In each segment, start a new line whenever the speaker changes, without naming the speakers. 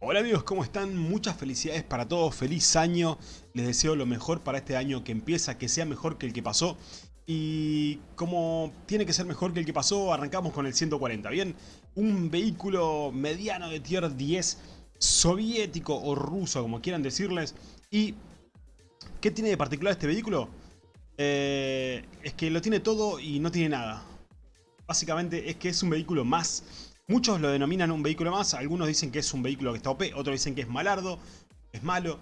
Hola amigos, ¿cómo están? Muchas felicidades para todos, feliz año, les deseo lo mejor para este año que empieza, que sea mejor que el que pasó y como tiene que ser mejor que el que pasó, arrancamos con el 140, ¿bien? Un vehículo mediano de tier 10, soviético o ruso, como quieran decirles y ¿qué tiene de particular este vehículo? Eh, es que lo tiene todo y no tiene nada básicamente es que es un vehículo más Muchos lo denominan un vehículo más, algunos dicen que es un vehículo que está OP, otros dicen que es malardo, es malo.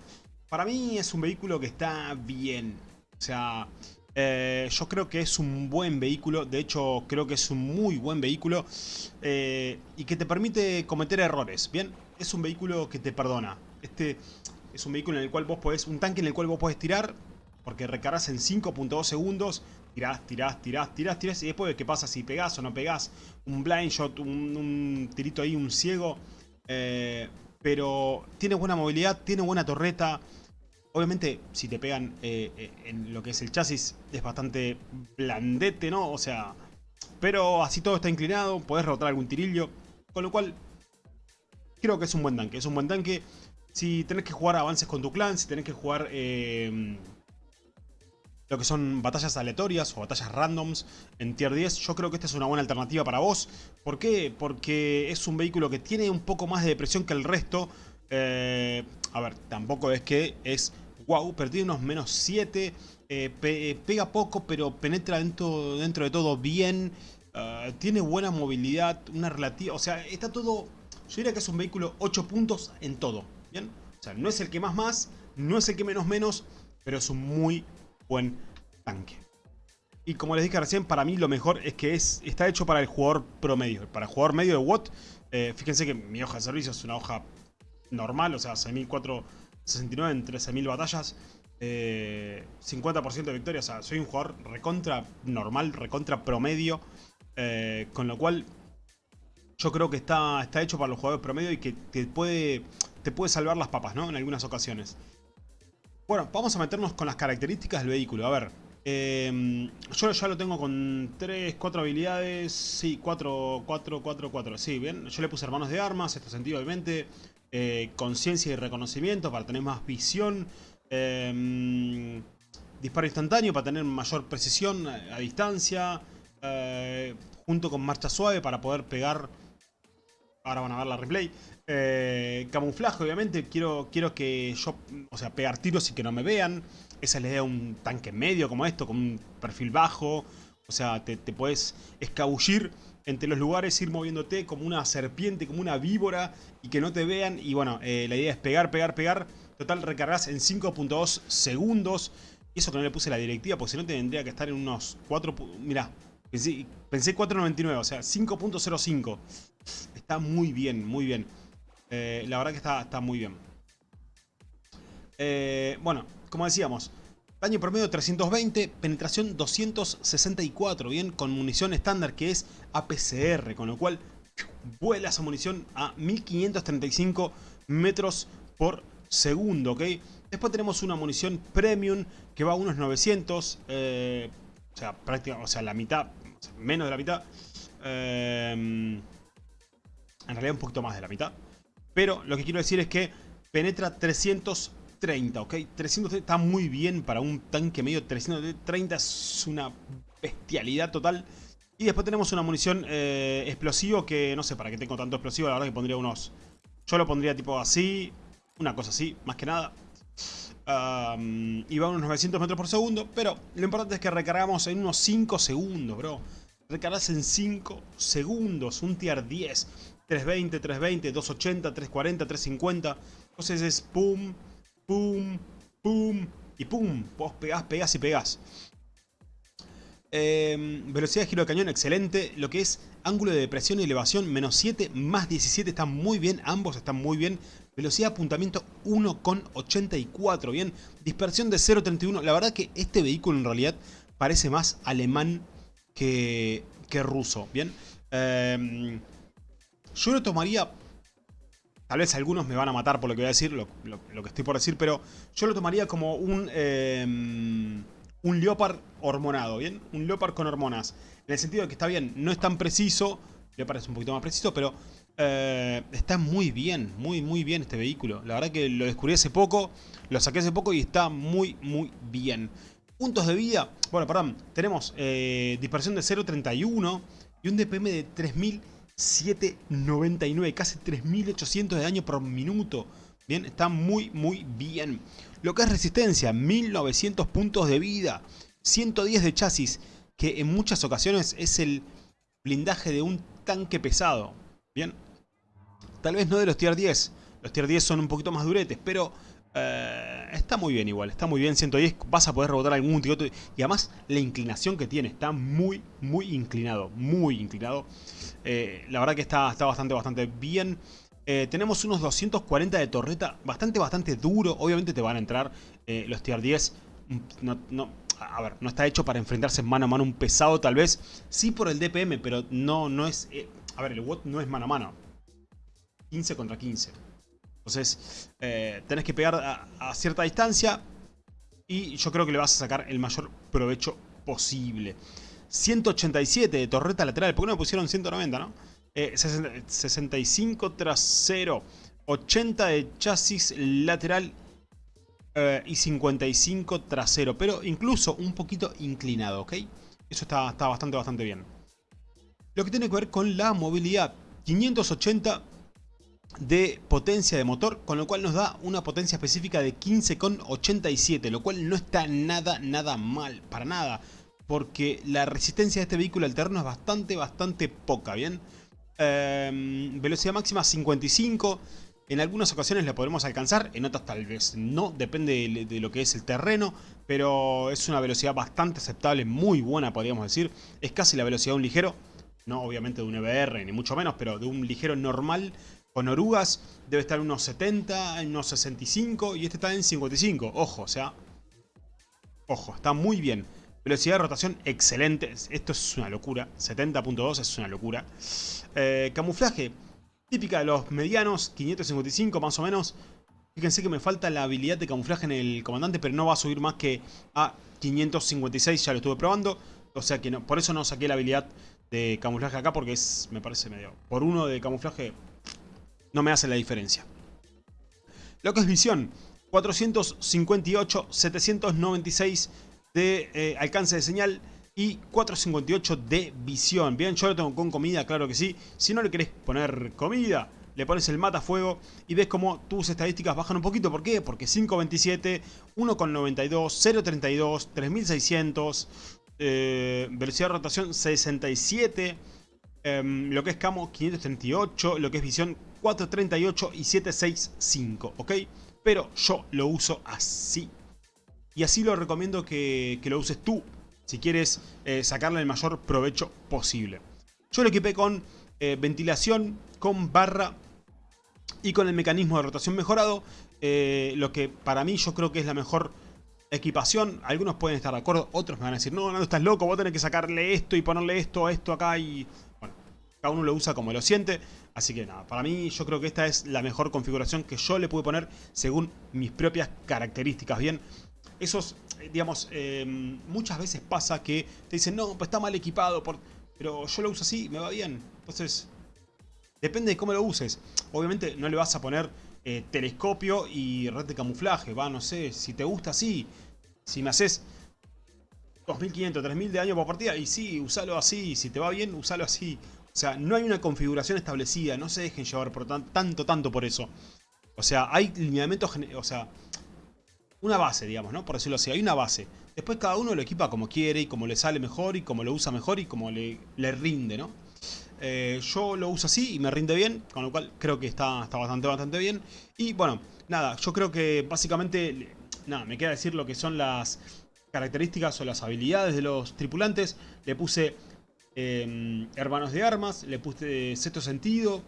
Para mí es un vehículo que está bien. O sea, eh, yo creo que es un buen vehículo, de hecho creo que es un muy buen vehículo eh, y que te permite cometer errores, ¿bien? Es un vehículo que te perdona. Este es un vehículo en el cual vos podés, un tanque en el cual vos podés tirar, porque recargas en 5.2 segundos tirás, tirás, tirás, tirás, tirás. Y después, ¿qué pasa si pegás o no pegás? Un blind shot, un, tirito ahí, un ciego. Eh, pero tiene buena movilidad, tiene buena torreta. Obviamente, si te pegan eh, eh, en lo que es el chasis, es bastante blandete, ¿no? O sea, pero así todo está inclinado, podés rotar algún tirillo. Con lo cual, creo que es un buen tanque. Es un buen tanque. Si tenés que jugar avances con tu clan, si tenés que jugar lo que son batallas aleatorias o batallas randoms en tier 10, yo creo que esta es una buena alternativa para vos. ¿Por qué? Porque es un vehículo que tiene un poco más de depresión que el resto. Eh, a ver, tampoco es que es wow, pero tiene unos menos 7. Eh, eh, pega poco, pero penetra dentro, dentro de todo bien. tiene buena movilidad, una relativa... O sea, está todo... Yo diría que es un vehículo 8 puntos en todo, ¿bien? O sea, no es el que más más, no es el que menos menos, pero es un muy buen tanque. Y como les dije recién, para mí lo mejor es que es, está hecho para el jugador promedio. Para el jugador medio de WOT, eh, fíjense que mi hoja de servicio es una hoja normal, o sea, 6.469 en 13.000 batallas. 50% eh, de victoria, o sea, soy un jugador recontra normal, recontra promedio. Eh, con lo cual, yo creo que está, está hecho para los jugadores promedio y que te puede, te puede salvar las papas, ¿no? En algunas ocasiones. Bueno, vamos a meternos con las características del vehículo. A ver, em, yo ya lo tengo con 3, 4 habilidades. Sí, 4, 4, 4, 4. Sí, bien. Yo le puse hermanos de armas, esto sentido obviamente. Eh, conciencia y reconocimiento para tener más visión. Em, disparo instantáneo para tener mayor precisión a, distancia. Eh, junto con marcha suave para poder pegar Ahora van a ver la replay. Eh, camuflaje, obviamente. Quiero, quiero que yo, o sea, pegar tiros y que no me vean. Esa es la idea de un tanque medio como esto, con un perfil bajo. O sea, te, puedes escabullir entre los lugares, ir moviéndote como una serpiente, como una víbora y que no te vean. Y bueno, eh, la idea es pegar, pegar, pegar. Total, recargas en 5.2 segundos. Y eso que no le puse la directiva, porque si no tendría que estar en unos 4... Mirá, pensé, pensé 4.99, o sea, 5.05. Está muy bien, muy bien. Eh, la verdad que está, está muy bien. Eh, bueno, como decíamos, daño promedio 320, penetración 264, bien, con munición estándar que es APCR, con lo cual vuela esa munición a 1535 metros por segundo, ¿ok? Después tenemos una munición premium que va a unos 900, eh, o sea, prácticamente, o sea, la mitad, menos de la mitad. En realidad un poquito más de la mitad. Pero lo que quiero decir es que penetra 330, ¿ok? 330 está muy bien para un tanque medio. 330 es una bestialidad total. Y después tenemos una munición eh, explosivo que no sé para qué tengo tanto explosivo. La verdad que pondría unos... Yo lo pondría tipo así, una cosa así, más que nada. y va a unos 900 metros por segundo. Pero lo importante es que recargamos en unos 5 segundos, bro. Recargas en 5 segundos, un tier 10. 320, 320, 280, 340, 350. Entonces es pum, pum, pum y pum. Vos pegás, pegás y pegás. Em, velocidad de giro de cañón, excelente. Lo que es ángulo de depresión y elevación, menos 7, más 17, están muy bien. Ambos están muy bien. Velocidad de apuntamiento 1,84, bien. Dispersión de 0,31. La verdad que este vehículo en realidad parece más alemán que, que ruso, bien. Eh, yo lo tomaría... Tal vez algunos me van a matar por lo que voy a decir, lo, que estoy por decir, pero yo lo tomaría como un... Em, un Leopard hormonado, ¿bien? Un Leopard con hormonas. En el sentido de que está bien, no es tan preciso, Leopard es un poquito más preciso, pero Eh, está muy bien, muy muy bien este vehículo. La verdad que lo descubrí hace poco, lo saqué hace poco y está muy muy bien. Puntos de vida, bueno, perdón, tenemos eh, dispersión de 0.31 y un DPM de 3.799, casi 3.800 de daño por minuto. Bien, está muy muy bien. Lo que es resistencia, 1900 puntos de vida, 110 de chasis, que en muchas ocasiones es el blindaje de un tanque pesado. Bien, tal vez no de los tier 10, los tier 10 son un poquito más duretes, pero eh, está muy bien igual, está muy bien 110, vas a poder rebotar algún tiro y además la inclinación que tiene, está muy muy inclinado, muy inclinado. Eh, la verdad que está, está bastante bastante bien. Eh, tenemos unos 240 de torreta, bastante, bastante duro. Obviamente te van a entrar los tier 10. Mm, no, a ver, no está hecho para enfrentarse mano a mano un pesado tal vez. Sí por el DPM, pero no, no es... A ver, el WOT no es mano a mano. 15 contra 15. Entonces, tenés que pegar a, cierta distancia. Y yo creo que le vas a sacar el mayor provecho posible. 187 de torreta lateral. ¿Por qué no me pusieron 190, no? 65 eh, trasero, 80 de chasis lateral eh, y 55 trasero, pero incluso un poquito inclinado, ¿ok? Eso está, está bastante, bastante bien. Lo que tiene que ver con la movilidad, 580 de potencia de motor, con lo cual nos da una potencia específica de 15,87, lo cual no está nada, nada mal, para nada, porque la resistencia de este vehículo alterno es bastante, bastante poca, ¿bien? Em, velocidad máxima 55. En algunas ocasiones la podremos alcanzar, en otras tal vez no, depende de, lo que es el terreno, pero es una velocidad bastante aceptable, muy buena podríamos decir. Es casi la velocidad de un ligero, no obviamente de un EBR ni mucho menos, pero de un ligero normal con orugas debe estar en unos 70, en unos 65 y este está en 55. Ojo, o sea, ojo, está muy bien. Velocidad de rotación excelente. Esto es una locura. 70.2 es una locura. Eh, camuflaje. Típica de los medianos. 555 más o menos. Fíjense que me falta la habilidad de camuflaje en el comandante. Pero no va a subir más que a 556. Ya lo estuve probando. O sea que por eso no saqué la habilidad de camuflaje acá. Porque es, me parece medio... Por uno de camuflaje no me hace la diferencia. Lo que es visión. 458, 796 de eh, alcance de señal y 4.58 de visión. Bien, yo lo tengo con comida, claro que sí. Si no le querés poner comida, le pones el matafuego y ves como tus estadísticas bajan un poquito. ¿Por qué? Porque 5.27, 1.92, 0.32, 3.600, velocidad de rotación 67, em, lo que es camo 538, lo que es visión 438 y 765, ¿ok? Pero yo lo uso así y así lo recomiendo que, lo uses tú si quieres eh, sacarle el mayor provecho posible. Yo lo equipé con eh, ventilación, con barra y con el mecanismo de rotación mejorado. Eh, lo que para mí yo creo que es la mejor equipación. Algunos pueden estar de acuerdo, otros me van a decir, no, no, estás loco, vos tenés que sacarle esto y ponerle esto, esto acá y... Cada uno lo usa como lo siente. Así que nada, para mí yo creo que esta es la mejor configuración que yo le pude poner según mis propias características. Bien, esos, eh, digamos, em, muchas veces pasa que te dicen, no, pues está mal equipado, por... pero yo lo uso así, me va bien. Entonces, depende de cómo lo uses. Obviamente no le vas a poner eh, telescopio y red de camuflaje, va, no sé, si te gusta así, si me haces 2500, 3000 de daño por partida, y sí, usalo así, si te va bien, usalo así. O sea, no hay una configuración establecida, no se dejen llevar por tanto, tanto por eso. O sea, hay lineamientos, o sea, una base, digamos, ¿no? Por decirlo así, hay una base. Después cada uno lo equipa como quiere y como le sale mejor y como lo usa mejor y como le, le rinde, ¿no? Eh, yo lo uso así y me rinde bien, con lo cual creo que está, está bastante, bastante bien. Y bueno, nada, yo creo que básicamente, nada, me queda decir lo que son las características o las habilidades de los tripulantes. Le puse em, hermanos de armas, le puse sexto sentido,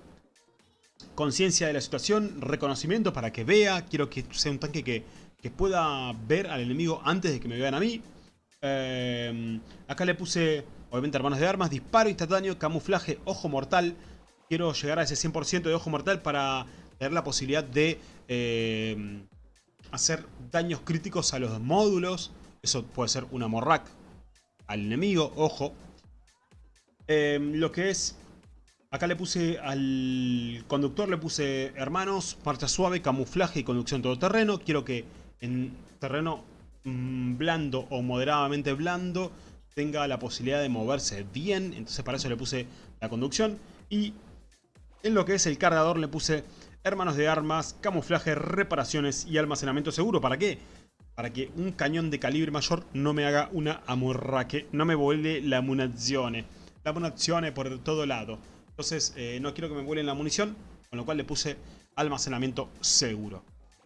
conciencia de la situación, reconocimiento para que vea. Quiero que sea un tanque que que pueda ver al enemigo antes de que me vean a mí. Eh, acá le puse, obviamente, hermanos de armas, disparo instantáneo, camuflaje, ojo mortal. Quiero llegar a ese 100% de ojo mortal para tener la posibilidad de eh, hacer daños críticos a los módulos. Eso puede ser una morrac al enemigo, ojo. Eh, lo que es Acá le puse al conductor, le puse hermanos, marcha suave, camuflaje y conducción todoterreno. Quiero que en terreno mm, blando o moderadamente blando tenga la posibilidad de moverse bien. Entonces para eso le puse la conducción. Y en lo que es el cargador le puse hermanos de armas, camuflaje, reparaciones y almacenamiento seguro. ¿Para qué? Para que un cañón de calibre mayor no me haga una amorraque, no me vuele la munizione. La munizione por todo lado. Entonces eh, no quiero que me vuelen la munición, con lo cual le puse almacenamiento seguro.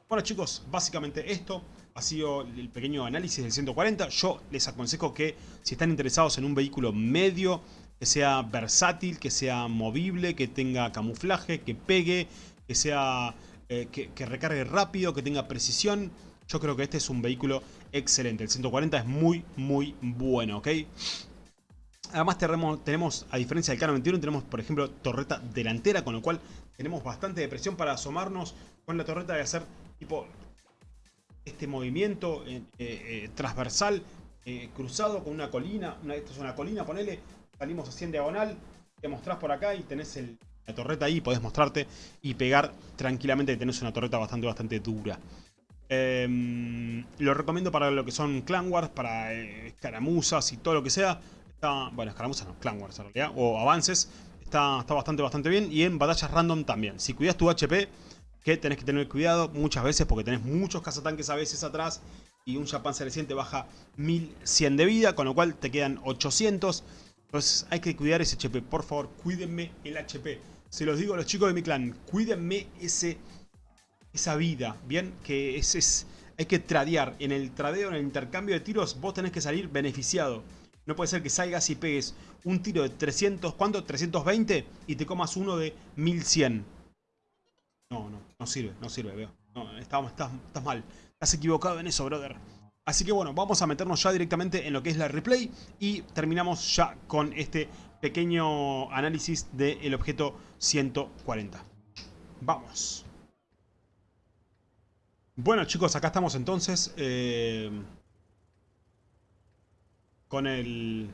Bueno chicos, básicamente esto ha sido el pequeño análisis del 140. Yo les aconsejo que si están interesados en un vehículo medio, que sea versátil, que sea movible, que tenga camuflaje, que pegue, que sea eh, que, recargue rápido, que tenga precisión. Yo creo que este es un vehículo excelente. El 140 es muy, muy bueno, ¿ok? Además tenemos, a diferencia del Cano 21, tenemos por ejemplo torreta delantera, con lo cual tenemos bastante de presión para asomarnos con la torreta de hacer tipo este movimiento eh, eh, transversal, eh, cruzado con una colina, esto es una colina, ponele, salimos así en diagonal, te mostrás por acá y tenés la torreta ahí, podés mostrarte y pegar tranquilamente, tenés una torreta bastante, bastante dura. Em, lo recomiendo para lo que son clan wars, para escaramuzas y todo lo que sea bueno, escaramuzas no, Clan Wars en realidad, o avances, está, está bastante, bastante bien. Y en batallas random también. Si cuidas tu HP, que tenés que tener cuidado muchas veces porque tenés muchos cazatanques a veces atrás y un Japan reciente baja 1100 de vida, con lo cual te quedan 800. Entonces hay que cuidar ese HP, por favor, cuídenme el HP. Se los digo a los chicos de mi clan, cuídenme ese, esa vida, ¿bien? Que es, es, hay que tradear. En el tradeo, en el intercambio de tiros, vos tenés que salir beneficiado. No puede ser que salgas y pegues un tiro de 300, ¿cuánto? 320 y te comas uno de 1100. No, no, no sirve, no sirve, veo. No, estás, mal. Estás equivocado en eso, brother. Así que bueno, vamos a meternos ya directamente en lo que es la replay y terminamos ya con este pequeño análisis del objeto 140. Vamos. Bueno chicos, acá estamos entonces. Eh con el...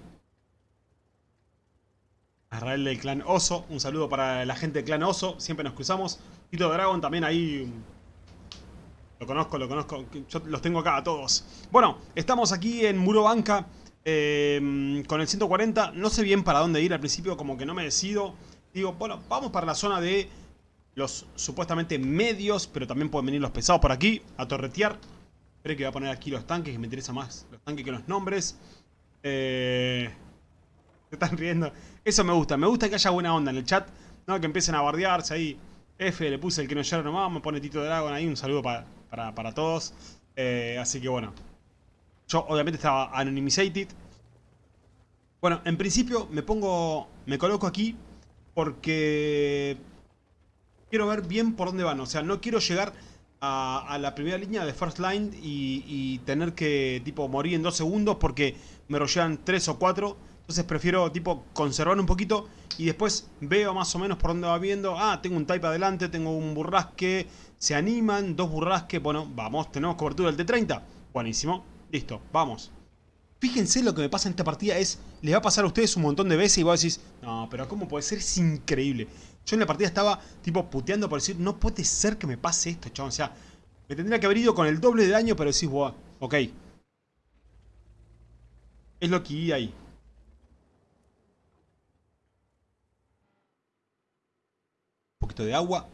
Arrael del clan Oso. Un saludo para la gente del clan Oso. Siempre nos cruzamos. Tito Dragon también ahí... Lo conozco, lo conozco. Yo los tengo acá a todos. Bueno, estamos aquí en Muro Banca. Eh, con el 140. No sé bien para dónde ir. Al principio como que no me decido. Digo, bueno, vamos para la zona de los supuestamente medios. Pero también pueden venir los pesados por aquí. A torretear. Creo que voy a poner aquí los tanques. Que me interesa más los tanques que los nombres. Eh, se están riendo. Eso me gusta. Me gusta que haya buena onda en el chat. ¿no? Que empiecen a bardearse ahí. F, le puse el que no llora nomás. Me pone Tito Dragon ahí. Un saludo para, todos. Eh, así que bueno. Yo obviamente estaba anonymized. Bueno, en principio me pongo... Me coloco aquí porque... Quiero ver bien por dónde van. O sea, no quiero llegar a, la primera línea de first line y, tener que tipo morir en dos segundos porque me rollean tres o cuatro. Entonces prefiero tipo conservar un poquito y después veo más o menos por dónde va viendo. Ah, tengo un type adelante, tengo un burrasque, se animan, dos burrasque. Bueno, vamos, tenemos cobertura del T30. Buenísimo, listo, vamos. Fíjense lo que me pasa en esta partida es, les va a pasar a ustedes un montón de veces y vos decís, no, pero ¿cómo puede ser? Es increíble. Yo en la partida estaba tipo puteando por decir, no puede ser que me pase esto, chabón. O sea, me tendría que haber ido con el doble de daño, pero decís, wow, ok. Es lo que ahí. Un poquito de agua.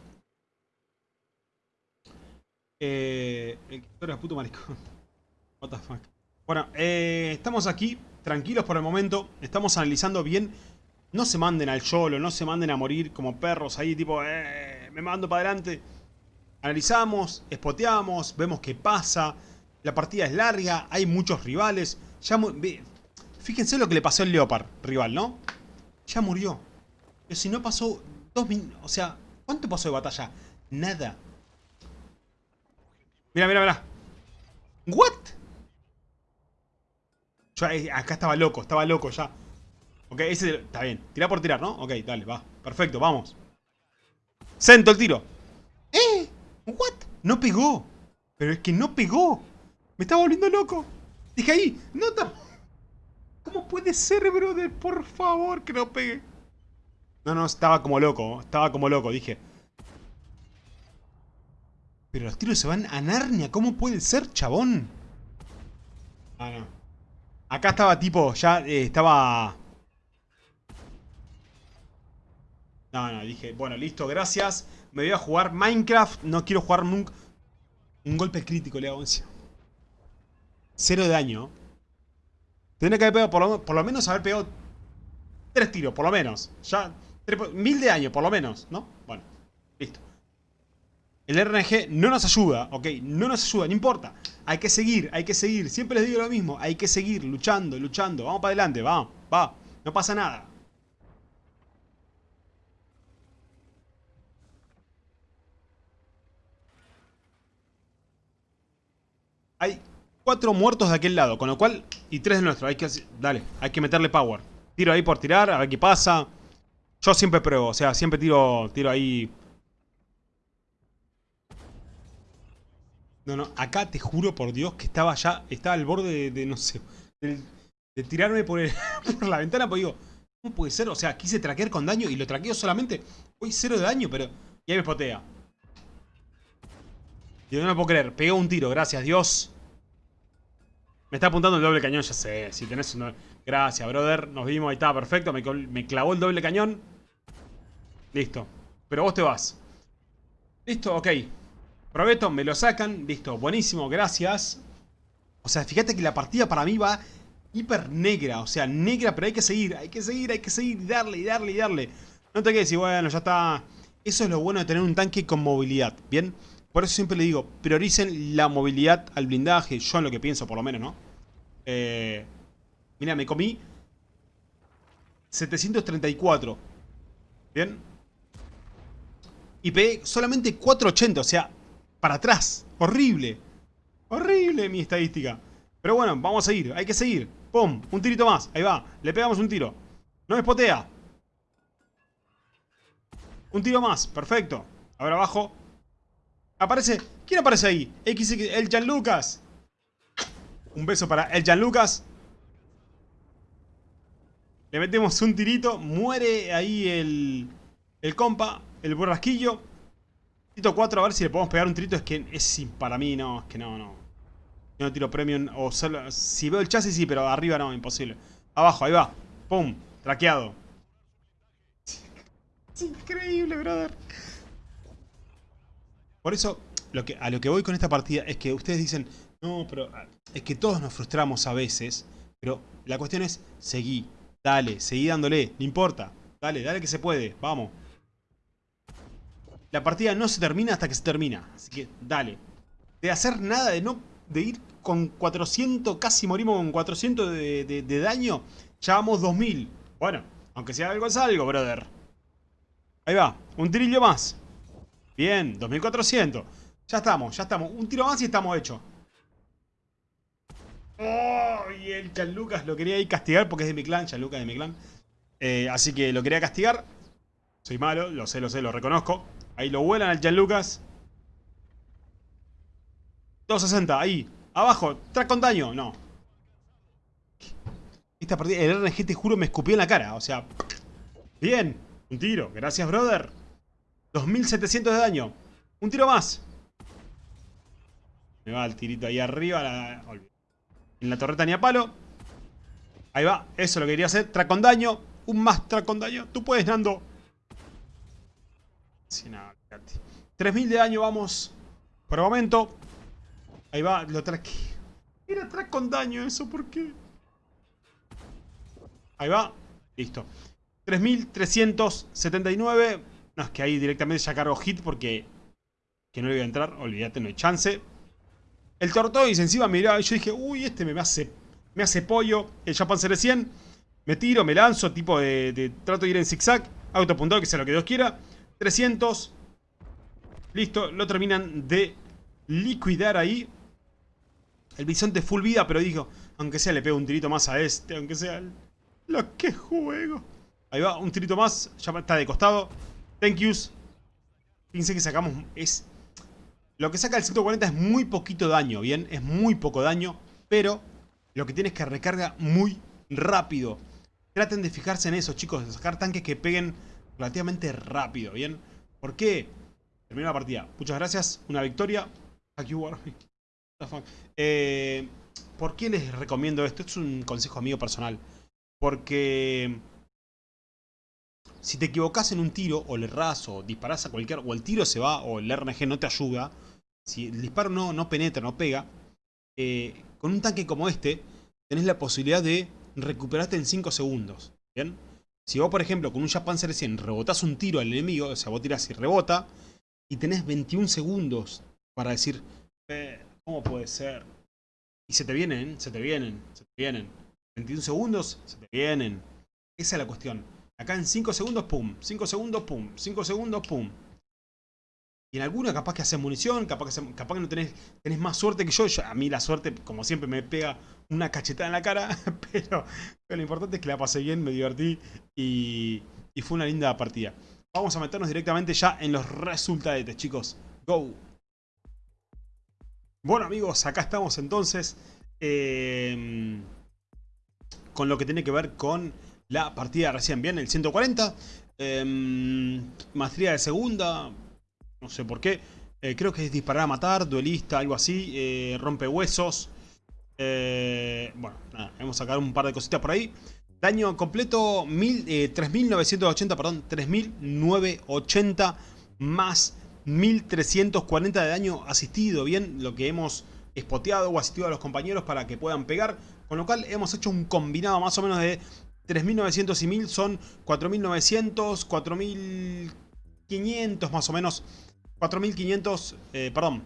Eh, el que puto maricón. What the fuck. Bueno, eh, estamos aquí, tranquilos por el momento. Estamos analizando bien no se manden al YOLO, no se manden a morir como perros ahí, tipo, eh, me mando para adelante. Analizamos, espoteamos, vemos qué pasa. La partida es larga, hay muchos rivales. Ya Fíjense lo que le pasó al Leopard, rival, ¿no? Ya murió. Pero si no pasó dos minutos, o sea, ¿cuánto pasó de batalla? Nada. Mira, mira, mira. ¿What? Yo eh, acá estaba loco, estaba loco ya. Ok, ese está bien. Tira por tirar, ¿no? Ok, dale, va. Perfecto, vamos. Sento el tiro. ¿Eh? ¿What? No pegó. Pero es que no pegó. Me está volviendo loco. Dije ahí, nota. ¿Cómo puede ser, brother? Por favor, que no pegue. No, no, estaba como loco. Estaba como loco, dije. Pero los tiros se van a Narnia. ¿Cómo puede ser, chabón? Ah, no. Acá estaba tipo, ya eh, estaba... No, no, dije, bueno, listo, gracias. Me voy a jugar Minecraft. No quiero jugar nunca... Un golpe crítico le hago encima. Cero de daño. Tendría que haber pegado, por lo, por lo menos haber pegado tres tiros, por lo menos. Ya, mil de daño, por lo menos, ¿no? Bueno, listo. El RNG no nos ayuda, ¿ok? No nos ayuda, no importa. Hay que seguir, hay que seguir. Siempre les digo lo mismo. Hay que seguir luchando, luchando. Vamos para adelante, vamos, va. No pasa nada. Hay cuatro muertos de aquel lado, con lo cual... Y tres de nuestro, hay que... Dale, hay que meterle power. Tiro ahí por tirar, a ver qué pasa. Yo siempre pruebo, o sea, siempre tiro, tiro ahí... No, no, acá te juro por Dios que estaba ya, estaba al borde de, no sé, de, tirarme por, la ventana, pues digo, ¿cómo puede ser? O sea, quise traquear con daño y lo traqueo solamente, hoy cero de daño, pero... Y ahí me spotea. Yo no me puedo creer, pegó un tiro, gracias Dios. Me está apuntando el doble cañón, ya sé, si tenés un... Gracias, brother, nos vimos, ahí está, perfecto, me, me clavó el doble cañón. Listo, pero vos te vas. Listo, ok. Probeto, me lo sacan. Listo, buenísimo, gracias. O sea, fíjate que la partida para mí va hiper negra. O sea, negra, pero hay que seguir, hay que seguir, hay que seguir. Y darle, y darle, y darle. No te quedes y bueno, ya está. Eso es lo bueno de tener un tanque con movilidad, ¿bien? Por eso siempre le digo, prioricen la movilidad al blindaje. Yo en lo que pienso, por lo menos, ¿no? Eh, mira, me comí 734. ¿Bien? Y pegué solamente 480, o sea, para atrás. Horrible. Horrible mi estadística. Pero bueno, vamos a seguir. Hay que seguir. ¡Pum! Un tirito más. Ahí va. Le pegamos un tiro. No me espotea. Un tiro más. Perfecto. Ahora abajo. Aparece. ¿Quién aparece ahí? X, el Jan Lucas. Un beso para el Jan Lucas. Le metemos un tirito. Muere ahí el, el compa. El borrasquillo. Tito 4, a ver si le podemos pegar un trito. Es que es para mí, no, es que no, no. Yo no tiro premium. O solo, si veo el chasis, sí, pero arriba no, imposible. Abajo, ahí va. Pum, traqueado. Es increíble, brother. Por eso, a lo que voy con esta partida es que ustedes dicen, no, pero ah, es que todos nos frustramos a veces. Pero la cuestión es, seguí, dale, seguí dándole, no importa. Dale, dale que se puede, vamos. La partida no se termina hasta que se termina. Así que dale. De hacer nada, de no de ir con 400, casi morimos con 400 de, daño. Ya vamos 2000. Bueno, aunque sea algo es algo, brother. Ahí va, un trillo más. Bien, 2400. Ya estamos, ya estamos. Un tiro más y estamos hechos. Oh, y el Lucas lo quería ir castigar porque es de mi clan. Lucas de mi clan. Eh, así que lo quería castigar. Soy malo, lo sé, lo sé, lo reconozco. Ahí lo vuelan al Gianlucas. 260, ahí. Abajo, track con daño. No. Esta partida, el RNG te juro me escupió en la cara. O sea, bien. Un tiro. Gracias, brother. 2700 de daño. Un tiro más. Me va el tirito ahí arriba. en la torreta ni a palo. Ahí va. Eso lo que quería hacer. Track con daño. Un más track con daño. Tú puedes, Nando. 3000 de daño vamos. Por el momento. Ahí va, lo traque. Era track con daño eso, ¿por qué? Ahí va. Listo. 3379. No, es que ahí directamente ya cargo hit porque... Que no le voy a entrar. Olvídate, no hay chance. El Tortoise encima miraba yo dije, uy, este me hace, me hace pollo. El Japan 100. Me tiro, me lanzo, tipo de, trato de ir en zigzag. Autopuntado, que sea lo que Dios quiera. 300. Listo, lo terminan de liquidar ahí. El bisonte full vida, pero dijo, aunque sea le pego un tirito más a este, aunque sea... Lo que juego. Ahí va, un tirito más, ya está de costado. Thank yous. Fíjense que sacamos, es... Lo que saca el 140 es muy poquito daño, ¿bien? Es muy poco daño, pero lo que tiene es que recarga muy rápido. Traten de fijarse en eso, chicos, de sacar tanques que peguen relativamente rápido, ¿bien? ¿Por qué? Terminó la partida. Muchas gracias, una victoria. Eh, ¿Por qué les recomiendo esto? Es un consejo mío personal. Porque si te equivocas en un tiro, o le erras, o disparas a cualquier... O el tiro se va, o el RNG no te ayuda. Si el disparo no, no penetra, no pega. Eh, con un tanque como este, tenés la posibilidad de recuperarte en 5 segundos. ¿Bien? Si vos, por ejemplo, con un Japan 100 rebotás un tiro al enemigo, o sea, vos tirás y rebota, y tenés 21 segundos para decir, eh, ¿cómo puede ser? Y se te vienen, se te vienen, se te vienen. 21 segundos, se te vienen. Esa es la cuestión. Acá en 5 segundos, pum. 5 segundos, pum. 5 segundos, pum. En alguna capaz que haces munición, capaz que, capaz que no tenés, tenés más suerte que yo. A mí la suerte, como siempre, me pega una cachetada en la cara. Pero, lo importante es que la pasé bien, me divertí y, fue una linda partida. Vamos a meternos directamente ya en los resultados, chicos. Go. Bueno amigos, acá estamos entonces eh, con lo que tiene que ver con la partida recién bien, el 140. Eh, maestría de segunda, no sé por qué. Eh, creo que es disparar a matar, duelista, algo así. rompe huesos. bueno, nada, vamos a sacar un par de cositas por ahí. Daño completo 3.980, perdón, 3.980 más 1340 de daño asistido, bien, lo que hemos espoteado o asistido a los compañeros para que puedan pegar. Con lo cual hemos hecho un combinado más o menos de 3900 y 1000 son 4900, 4500 más o menos. 4500, eh, perdón.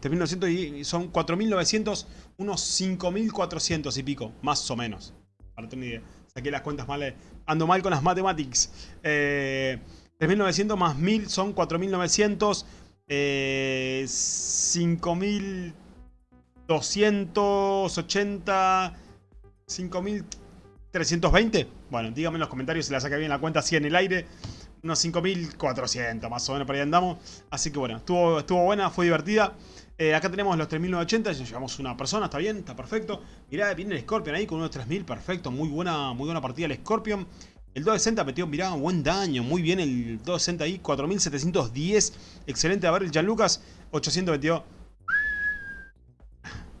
3900 y son 4900, unos 5400 y pico, más o menos. Para tener idea. Saqué las cuentas mal, eh, ando mal con las matemáticas. Eh, 3.900 más 1.000 son 4.900. Eh, 5.280. 5.320. Bueno, díganme en los comentarios si la saca bien la cuenta así en el aire. Unos 5.400 más o menos, por ahí andamos. Así que bueno, estuvo, estuvo buena, fue divertida. Eh, acá tenemos los 3.980, ya llevamos una persona, está bien, está perfecto. Mirá, viene el Scorpion ahí con unos 3.000, perfecto, muy buena, muy buena partida el Scorpion. El 260 metió, mirá, buen daño, muy bien el 260 ahí, 4710, excelente. A ver, el Gianlucas, 800 metió.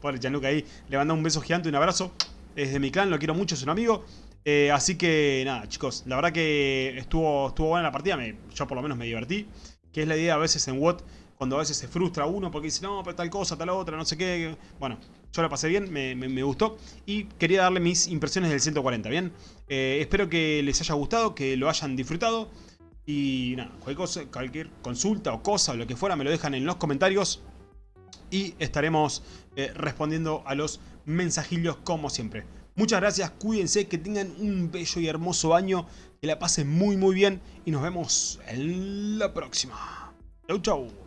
Pobre Gianluca ahí, le manda un beso gigante, un abrazo. Es de mi clan, lo quiero mucho, es un amigo. Eh, así que nada, chicos, la verdad que estuvo, estuvo buena la partida, yo por lo menos me divertí. Que es la idea a veces en WOT cuando a veces se frustra uno porque dice, no, pero tal cosa, tal otra, no sé qué. Bueno, yo la pasé bien, me, gustó y quería darle mis impresiones del 140, ¿bien? Eh, espero que les haya gustado, que lo hayan disfrutado. Y nada, cualquier, cosa, cualquier consulta o cosa o lo que fuera me lo dejan en los comentarios. Y estaremos eh, respondiendo a los mensajillos como siempre. Muchas gracias, cuídense, que tengan un bello y hermoso año, que la pasen muy muy bien y nos vemos en la próxima. Chau chau.